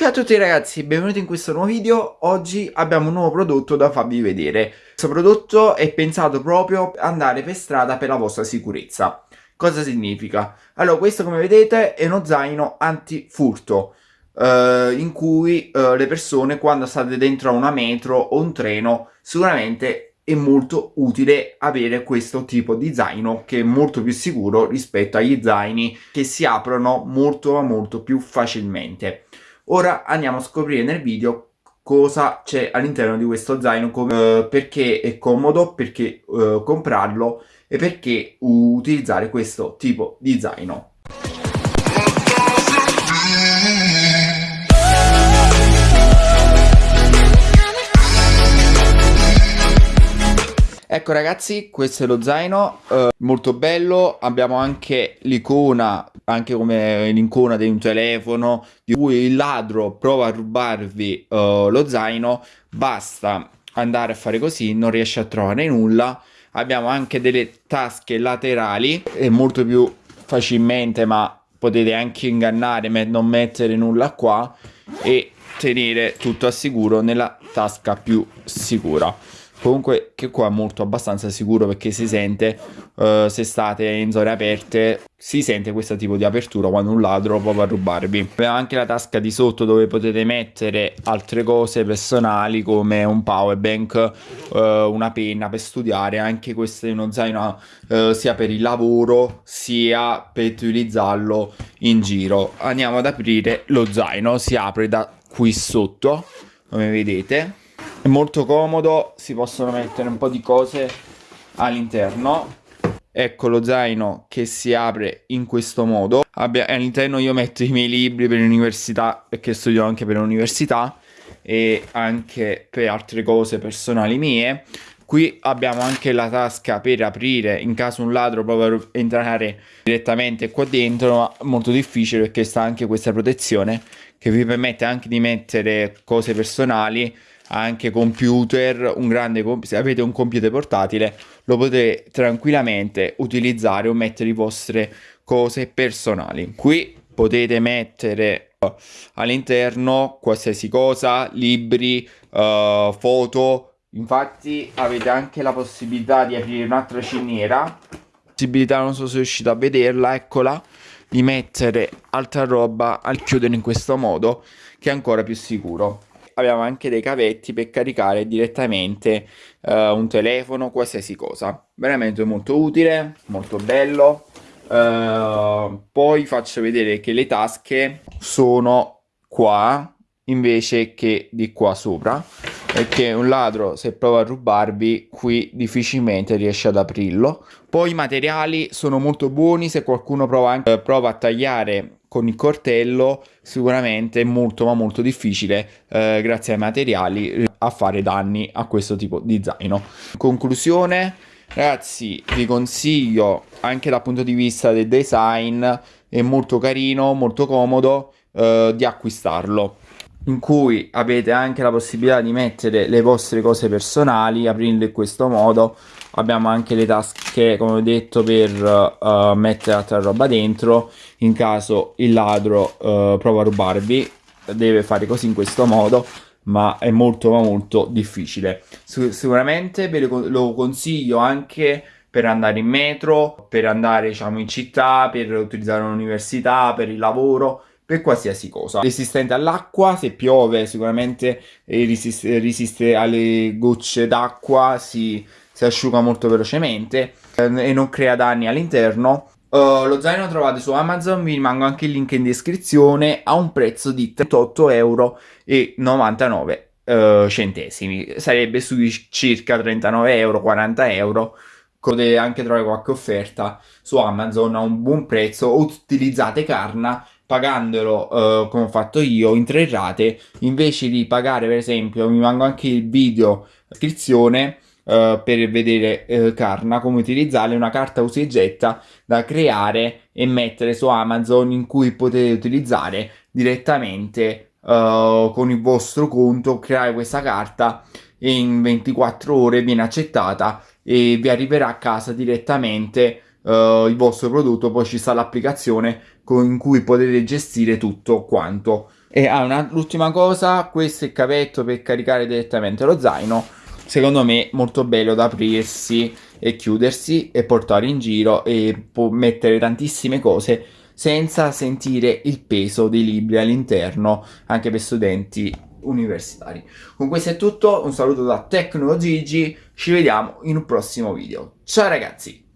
Ciao a tutti ragazzi, benvenuti in questo nuovo video. Oggi abbiamo un nuovo prodotto da farvi vedere. Questo prodotto è pensato proprio per andare per strada per la vostra sicurezza. Cosa significa? Allora, questo come vedete è uno zaino antifurto. Uh, in cui uh, le persone quando state dentro a una metro o un treno sicuramente è molto utile avere questo tipo di zaino che è molto più sicuro rispetto agli zaini che si aprono molto molto più facilmente ora andiamo a scoprire nel video cosa c'è all'interno di questo zaino come, uh, perché è comodo perché uh, comprarlo e perché utilizzare questo tipo di zaino. Ecco ragazzi, questo è lo zaino, eh, molto bello, abbiamo anche l'icona, anche come l'icona di un telefono, di cui il ladro prova a rubarvi eh, lo zaino, basta andare a fare così, non riesce a trovare nulla. Abbiamo anche delle tasche laterali, è molto più facilmente, ma potete anche ingannare, non mettere nulla qua e tenere tutto a sicuro nella tasca più sicura comunque che qua è molto abbastanza sicuro perché si sente uh, se state in zone aperte si sente questo tipo di apertura quando un ladro può rubarvi. Abbiamo anche la tasca di sotto dove potete mettere altre cose personali come un power bank uh, una penna per studiare anche questo è uno zaino uh, sia per il lavoro sia per utilizzarlo in giro. Andiamo ad aprire lo zaino si apre da qui sotto come vedete è molto comodo si possono mettere un po' di cose all'interno. Ecco lo zaino che si apre in questo modo. All'interno io metto i miei libri per l'università perché studio anche per l'università e anche per altre cose personali mie. Qui abbiamo anche la tasca per aprire in caso un ladro prova entrare direttamente qua dentro ma molto difficile perché sta anche questa protezione che vi permette anche di mettere cose personali anche computer, un grande se avete un computer portatile lo potete tranquillamente utilizzare o mettere le vostre cose personali. Qui potete mettere uh, all'interno qualsiasi cosa, libri, uh, foto, infatti avete anche la possibilità di aprire un'altra ciniera, possibilità non so se riuscite a vederla, eccola, di mettere altra roba al chiudere in questo modo che è ancora più sicuro abbiamo anche dei cavetti per caricare direttamente uh, un telefono, qualsiasi cosa. Veramente molto utile, molto bello. Uh, poi faccio vedere che le tasche sono qua invece che di qua sopra perché un ladro se prova a rubarvi qui difficilmente riesce ad aprirlo poi i materiali sono molto buoni se qualcuno prova, anche, prova a tagliare con il coltello sicuramente è molto ma molto difficile eh, grazie ai materiali a fare danni a questo tipo di zaino. In conclusione ragazzi vi consiglio anche dal punto di vista del design è molto carino molto comodo eh, di acquistarlo in cui avete anche la possibilità di mettere le vostre cose personali aprendo in questo modo. Abbiamo anche le tasche come ho detto per uh, mettere altra roba dentro. In caso il ladro uh, prova a rubarvi deve fare così in questo modo ma è molto ma molto difficile. Sicuramente ve lo consiglio anche per andare in metro per andare diciamo in città per utilizzare un'università per il lavoro per qualsiasi cosa resistente all'acqua se piove sicuramente resiste, resiste alle gocce d'acqua si si asciuga molto velocemente eh, e non crea danni all'interno. Uh, lo zaino trovate su Amazon, vi rimango anche il link in descrizione, a un prezzo di 38,99 euro uh, centesimi, sarebbe sui circa 39 euro, 40 euro. Potete anche trovare qualche offerta su Amazon a un buon prezzo utilizzate Carna pagandolo uh, come ho fatto io in tre rate invece di pagare per esempio mi mango anche il video iscrizione uh, per vedere uh, Carna, come utilizzare una carta usa da creare e mettere su Amazon in cui potete utilizzare direttamente uh, con il vostro conto, creare questa carta e in 24 ore viene accettata e vi arriverà a casa direttamente Uh, il vostro prodotto poi ci sta l'applicazione in cui potete gestire tutto quanto E ah, l'ultima cosa, questo è il cavetto per caricare direttamente lo zaino, secondo me molto bello da aprirsi e chiudersi e portare in giro e può mettere tantissime cose senza sentire il peso dei libri all'interno, anche per studenti universitari. Con questo è tutto, un saluto da Tecno Gigi, ci vediamo in un prossimo video. Ciao ragazzi!